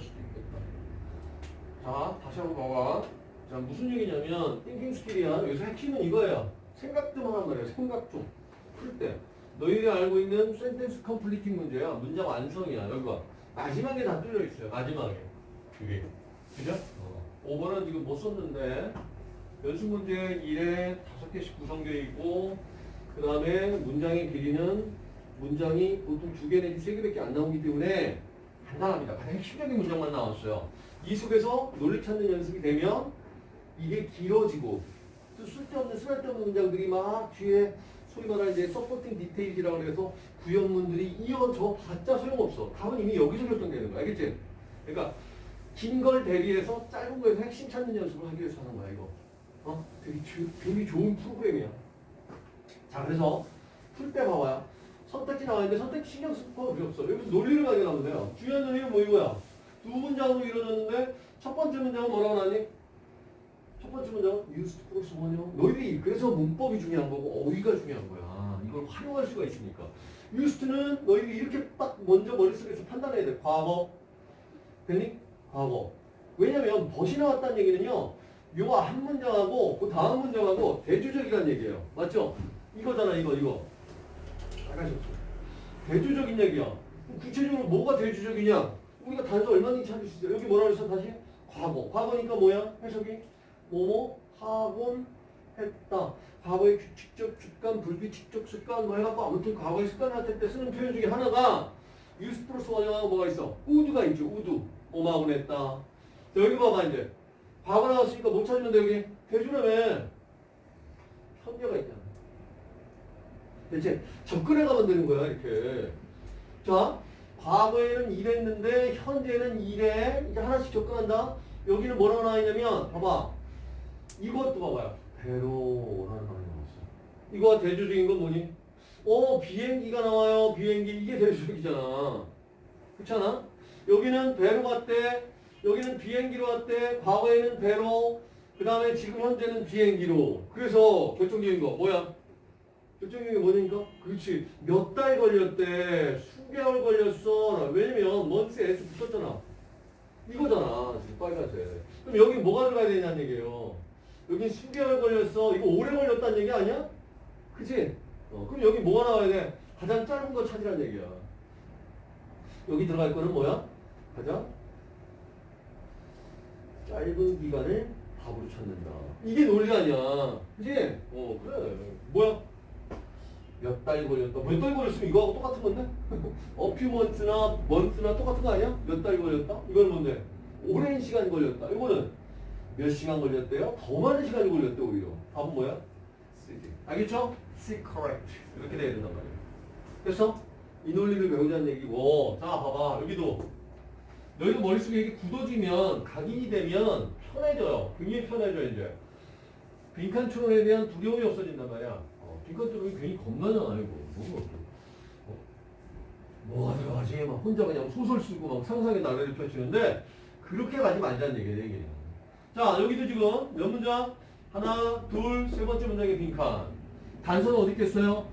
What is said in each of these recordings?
수도 있겠다. 자, 다시 한번 봐봐. 자, 무슨 얘기냐면 thinking skill이야. 여기서 핵심은 이거예요. 생각 좀 하란 말이야. 생각 좀. 풀 때. 너희들이 알고 있는 sentence completing 문제야. 문장 완성이야. 여기 봐. 마지막에 다 뚫려 있어요. 마지막에. 그게. 그죠? 어. 5번은 지금 못 썼는데 연습 문제 1에 5개씩 구성되어 있고 그 다음에 문장의 길이는 문장이 보통 두 개 내지 세 개밖에 안 나오기 때문에 간단합니다. 가장 핵심적인 문장만 나왔어요. 이 속에서 논리 찾는 연습이 되면 이게 길어지고 또 쓸데없는 쓸데없는 문장들이 막 뒤에 소위 말하는 이제 서포팅 디테일이라고 해서 구현문들이 이어져 봤자 소용없어. 답은 이미 여기서 결정되는 거야. 알겠지? 그러니까 긴 걸 대비해서 짧은 거에서 핵심 찾는 연습을 하기 위해서 하는 거야, 이거. 어? 되게, 주, 되게 좋은 프로그램이야. 자, 그래서 풀 때 봐봐요. 선택지 나와있는데 선택지 신경 쓸거 필요 없어. 여기서 논리를 발견하면 돼요. 중요한 논리는 뭐 이거야? 두 문장으로 이루어졌는데 첫 번째 문장은 뭐라고 나니? 첫 번째 문장은 used 플러스 원형. 너희들이 그래서 문법이 중요한 거고 어휘가 중요한 거야. 이걸 활용할 수가 있으니까. used는 너희들이 이렇게 딱 먼저 머릿속에서 판단해야 돼. 과거. 됐니? 과거. 왜냐면 벗이 나왔다는 얘기는요. 요한 문장하고 그 다음 문장하고 대조적이라는 얘기예요. 맞죠? 이거잖아 이거 이거. 알아셨죠? 대조적인 얘기야. 구체적으로 뭐가 대조적이냐? 우리가 단서 얼마든지 찾을 수 있어요. 여기 뭐라 그랬어 다시? 과거. 과거니까 뭐야? 해석이? 뭐뭐 하곤 했다. 과거의 규칙적 습관, 불규칙적 습관 뭐 해갖고 아무튼 과거의 습관 할때 쓰는 표현 중에 하나가 유스 플러스 원형하고 뭐가 있어? 우두가 있죠. 우두. 뭐하곤 했다. 자, 여기 봐봐 이제. 과거 나왔으니까 못 찾으면 돼 여기. 대주라며. 현재가 있잖아. 대체 접근해 가면 되는 거야 이렇게. 자, 과거에는 이랬는데 현재는 이래. 이제 하나씩 접근한다. 여기는 뭐라고 나와 있냐면 봐봐. 이것도 봐봐요. 배로 라는 말이 나왔어. 이거 대조적인 건 뭐니? 어 비행기가 나와요. 비행기 이게 대조적이잖아. 그렇잖아? 여기는 배로 갔대. 여기는 비행기로 왔대. 과거에는 배로. 그 다음에 지금 현재는 비행기로. 그래서 결정적인 거 뭐야? 결정적인 게 뭐냐니까? 그렇지. 몇 달 걸렸대. 수개월 걸렸어. 왜냐면 먼스 S 붙었잖아. 이거잖아. 지금 빨간색. 그럼 여기 뭐가 들어가야 되냐는 얘기예요. 여기 수개월 걸렸어. 이거 오래 걸렸다는 얘기 아니야? 그치? 어, 그럼 여기 뭐가 나와야 돼? 가장 짧은 거 찾으라는 얘기야. 여기 들어갈 거는 뭐야? 가장 짧은 기간을 답으로 찾는다. 이게 논리 아니야. 그치? 어, 그래. 뭐야? 몇 달 걸렸다. 몇 달 걸렸으면 이거하고 똑같은 건데? 어퓨먼트나 먼트나 똑같은 거 아니야? 몇 달 걸렸다? 이건 뭔데? 오랜 시간 걸렸다. 이거는 몇 시간 걸렸대요? 더 많은 시간이 걸렸대 오히려. 답은 뭐야? C지. 알겠죠? C correct. 이렇게 돼야 된단 말이야. 그래서 이 논리를 배우자는 얘기고 자 봐봐 여기도 너희도 머릿속에 이게 굳어지면 각인이 되면 편해져요. 굉장히 편해져 이제. 빈칸 추론에 대한 두려움이 없어진단 말이야. 어, 빈칸 추론이 괜히 겁나잖아 이거. 뭐, 어? 뭐 어떡하지? 막 혼자 그냥 소설 쓰고 막 상상의 나래를 펼치는데 그렇게 가지 말자는 얘기야 얘기. 자 여기도 지금 몇 문장? 하나, 둘, 세 번째 문장의 빈칸. 단서는 어디 있겠어요?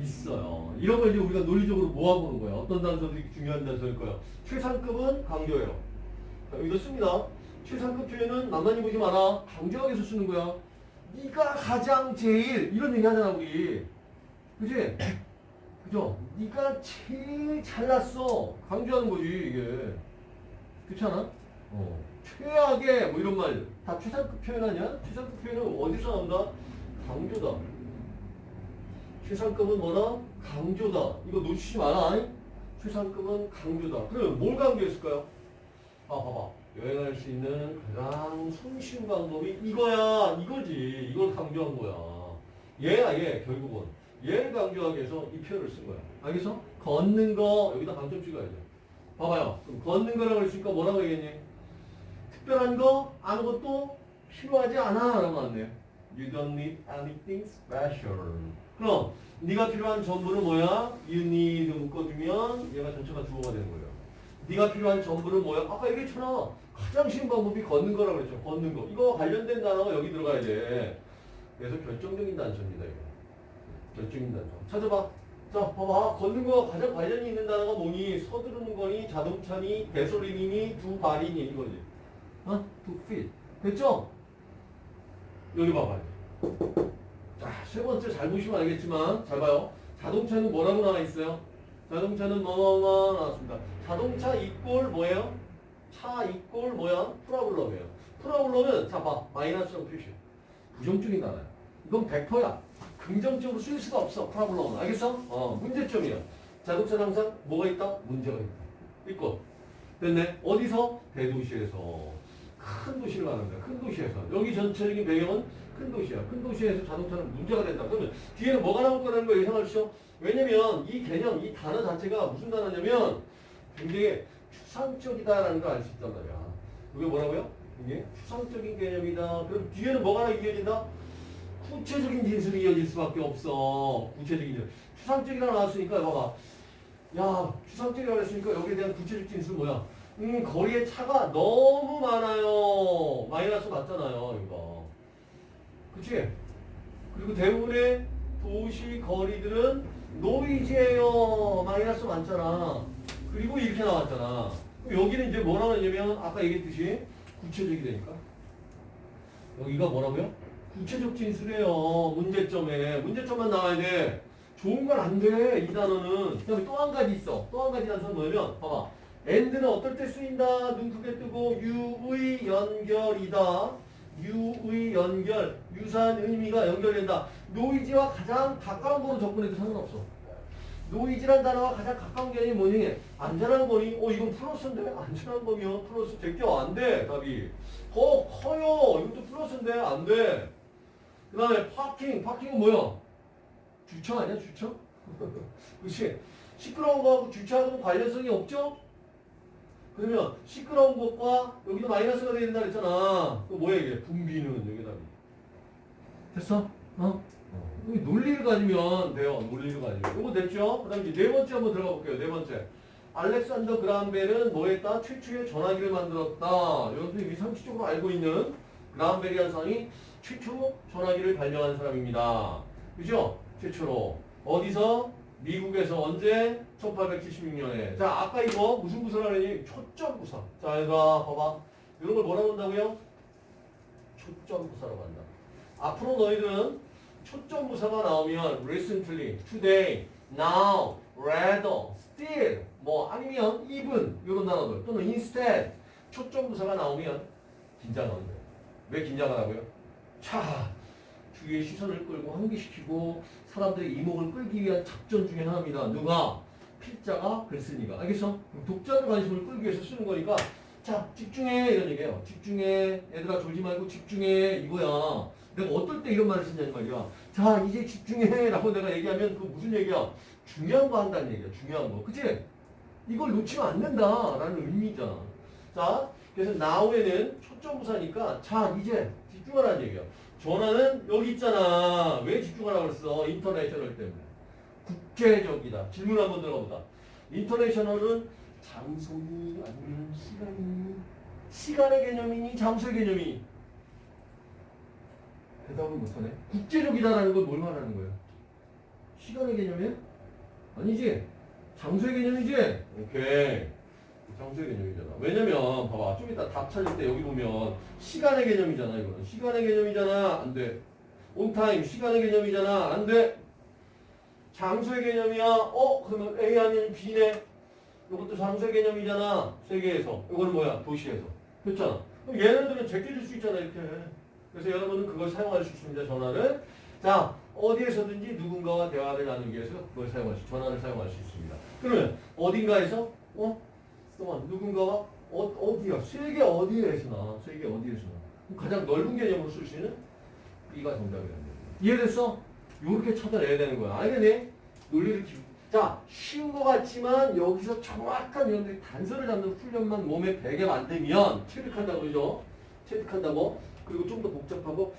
있어요. 이런 걸 이제 우리가 논리적으로 모아보는 거예요. 어떤 단서들이 중요한 단서일 거예요. 최상급은 강조예요. 자, 여기도 씁니다. 최상급 표현은 만만히 보지 마라. 강조하기 위해서 쓰는 거야. 네가 가장 제일 이런 얘기 하잖아 우리. 그지? 그죠? 네가 제일 잘났어. 강조하는 거지 이게. 그렇잖아? 어. 최악의 뭐 이런 말 다 최상급 표현 아니야? 최상급 표현은 어디서 나온다? 강조다. 최상급은 뭐다? 강조다. 이거 놓치지 마라. 최상급은 강조다. 그럼 뭘 강조했을까요? 아, 봐봐. 여행할 수 있는 가장 손쉬운 방법이 이거야. 이거지. 이걸 강조한 거야. 얘야, 얘. 결국은. 얘를 강조하기 위해서 이 표현을 쓴 거야. 알겠어? 걷는 거, 여기다 강점 찍어야죠. 봐봐요. 그럼 걷는 거라고 했으니까 뭐라고 얘기했니? 특별한 거, 아무것도 필요하지 않아. 라고 나왔네요. You don't need anything special. 그럼 네가 필요한 전부는 뭐야? You need 묶어주면 얘가 전체가 주어가 되는 거예요. 네가 필요한 전부는 뭐야? 아까 얘기했잖아. 가장 방법이 걷는 거라고 그랬죠. 걷는 거. 이거 관련된 단어가 여기 들어가야 돼. 그래서 결정적인 단서입니다. 이거. 결정적인 단서. 찾아봐. 자, 봐봐. 걷는 거와 가장 관련이 있는 단어가 뭐니? 서두르는 거니? 자동차니? 배솔린이니? 두 발이니? 이거지. 어? 두 feet. 됐죠? 여기 봐봐요. 자, 세 번째 잘 보시면 알겠지만, 잘 봐요. 자동차는 뭐라고 나와 있어요? 자동차는 뭐뭐뭐 나왔습니다. 자동차 이꼴 뭐예요? 차 이꼴 뭐야? 프라블럼이에요. 프라블럼은, 자, 봐. 마이너스라고 표시해. 부정적인 단어야. 이건 100%야. 긍정적으로 쓸 수가 없어. 프라블럼은. 알겠어? 어, 문제점이야. 자동차는 항상 뭐가 있다? 문제가 있다. 있고. 됐네. 어디서? 대도시에서. 큰 도시를 거야. 큰 도시에서. 여기 전체적인 배경은 큰 도시야. 큰 도시에서 자동차는 문제가 된다. 그러면 뒤에는 뭐가 나올 거라는 수 있어? 왜냐면 이 개념, 이 단어 자체가 무슨 단어냐면 굉장히 추상적이다라는 걸 알 수 있단 말이야. 이게 뭐라고요? 이게 추상적인 개념이다. 그럼 뒤에는 뭐가 이어진다? 구체적인 진술이 이어질 수밖에 없어. 구체적인 진술. 추상적이라 나왔으니까 봐봐. 야, 추상적이라고 했으니까 여기에 대한 구체적 진술 뭐야? 음, 거리에 차가 너무 많아요. 마이너스 맞잖아요, 이거. 그치? 그리고 대부분의 도시 거리들은 노이즈예요. 마이너스 많잖아. 그리고 이렇게 나왔잖아. 여기는 이제 뭐라고 하냐면 아까 얘기했듯이 구체적이 되니까. 여기가 뭐라고요? 구체적 진술이에요. 문제점에. 문제점만 나와야 돼. 좋은 건 안 돼. 이 단어는. 그 다음에 또 한 가지 있어. 또 한 가지 단어는 뭐냐면, 봐봐. and는 어떨 때 쓰인다. 눈 크게 뜨고, 유의 연결이다. 유의 연결. 유사한 의미가 연결된다. 노이즈와 가장 가까운 거로 접근해도 상관없어. noise란 단어와 가장 가까운 개념이 뭐니? 안전한 거니? 어, 이건 플러스인데? 안전한 거면 플러스 제껴. 안 돼. 답이. 더 커요. 이것도 플러스인데? 안 돼. 그 다음에 parking. parking은 뭐야? 주차 아니야? 주차? 그치? 시끄러운 거하고 주차하고는 관련성이 없죠? 그러면 시끄러운 것과 여기도 마이너스가 되야 된다 그랬잖아. 그 뭐야 이게? 붐비는 여기다. 됐어? 어? 이 논리를 가지면 돼요. 논리를 가지면. 이거 됐죠? 그 다음에 이제 네 번째 한번 들어가 볼게요. 네 번째. 알렉산더 그라함벨은 뭐 했다? 최초의 전화기를 만들었다. 여러분들이 상식적으로 알고 있는 그라함벨이라는 사람이 최초로 전화기를 발명한 사람입니다. 그죠? 최초로. 어디서? 미국에서 언제? 1876년에. 자, 아까 이거 무슨 부사라 그랬니? 초점 부사. 자, 얘들아, 봐봐. 이런 걸 뭐라고 한다고요? 초점 부사라고 한다. 앞으로 너희들은 초점 부사가 나오면 recently, today, now, rather, still, 뭐 아니면 even 이런 단어들 또는 instead 초점 부사가 나오면 긴장하는 거예요. 왜 긴장하라고요? 자, 주위의 시선을 끌고 환기시키고 사람들의 이목을 끌기 위한 작전 중에 하나입니다. 누가? 필자가 글쓰니가. 알겠어? 독자의 관심을 끌기 위해서 쓰는 거니까 자, 집중해 이런 얘기예요. 집중해. 얘들아 졸지 말고 집중해 이거야. 내가 어떨 때 이런 말을 쓰냐는 말이야. 자, 이제 집중해 라고 내가 얘기하면 그 무슨 얘기야? 중요한 거 한다는 얘기야. 중요한 거. 그치? 이걸 놓치면 안 된다 라는 의미잖아. 자, 그래서 now에는 초점부사니까 자, 이제 집중하라는 얘기야. 전화는 여기 있잖아. 왜 집중하라고 그랬어? 인터내셔널 때문에. 국제적이다. 질문 한번 들어보다. 인터내셔널은 장소니 아니면 시간이 시간의 개념이니 장소의 개념이니 대답을 못하네. 국제적이다라는 건 뭘 말하는 거야? 시간의 개념이야? 아니지. 장소의 개념이지. 오케이. 장소의 개념이잖아. 왜냐면 봐봐 좀 이따 답 찾을 때 여기 보면 시간의 개념이잖아 이거는 시간의 개념이잖아 안 돼. 온타임 시간의 개념이잖아 안 돼. 장소의 개념이야. 어 그러면 A 아니면 B네. 이것도 장소의 개념이잖아 세계에서. 이거는 뭐야 도시에서. 그렇잖아. 그럼 얘네들은 제껴줄 수 있잖아 이렇게. 그래서 여러분은 그걸 사용할 수 있습니다 전화를. 자 어디에서든지 누군가와 대화를 나누기 위해서 그걸 사용할 수 전화를 사용할 수 있습니다. 그러면 어딘가에서 어 동안 누군가와 어, 어디야? 세계 어디에서나 세계 어디에서나 가장 넓은 개념으로 쓸 수 있는 B가 정답이라는 거예요. 이해됐어? 요렇게 찾아내야 되는 거야. 알겠니? 논리를 기... 자, 쉬운 것 같지만 여기서 정확한 여러분들이 단서를 잡는 훈련만 몸에 배게 만들면 체득한다고 그죠? 체득한다고 그리고 좀 더 복잡하고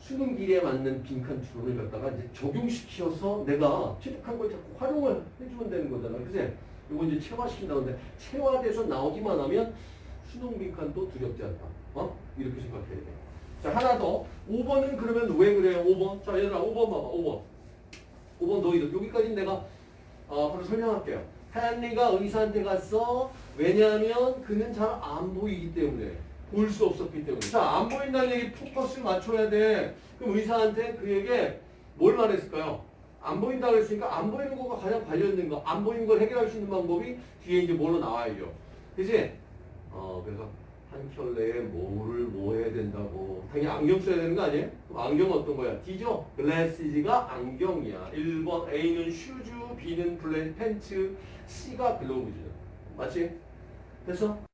수능 길에 맞는 빈칸 추론을 갖다가 이제 적용시켜서 내가 체득한 걸 자꾸 활용을 해주면 되는 거잖아. 그지? 이거 이제 체화시킨다는데 체화돼서 나오기만 하면 수능 빈칸도 두렵지 않다. 어? 이렇게 생각해야 돼. 자 하나 더. 5번은 그러면 왜 그래요? 5번. 자 얘들아 5번 봐봐. 5번. 5번 너희들 여기까지 내가 어, 바로 설명할게요. 헨리가 의사한테 갔어. 왜냐하면 그는 잘 안 보이기 때문에. 볼 수 없었기 때문에. 자, 안 보인다는 얘기 포커스 맞춰야 돼. 그럼 의사한테 그에게 뭘 말했을까요? 안 보인다 그랬으니까 안 보이는 거가 가장 관련된 거. 안 보이는 걸 해결할 수 있는 방법이 뒤에 이제 뭘로 나와야죠. 그지? 어, 그래서 한 켤레에 뭐를 뭐 해야 된다고. 당연히 안경 써야 되는 거 아니에요? 그럼 안경 어떤 거야? D죠? glasses가 안경이야. 1번 A는 shoes, B는 블렌 pants, C가 gloves. 맞지? 됐어?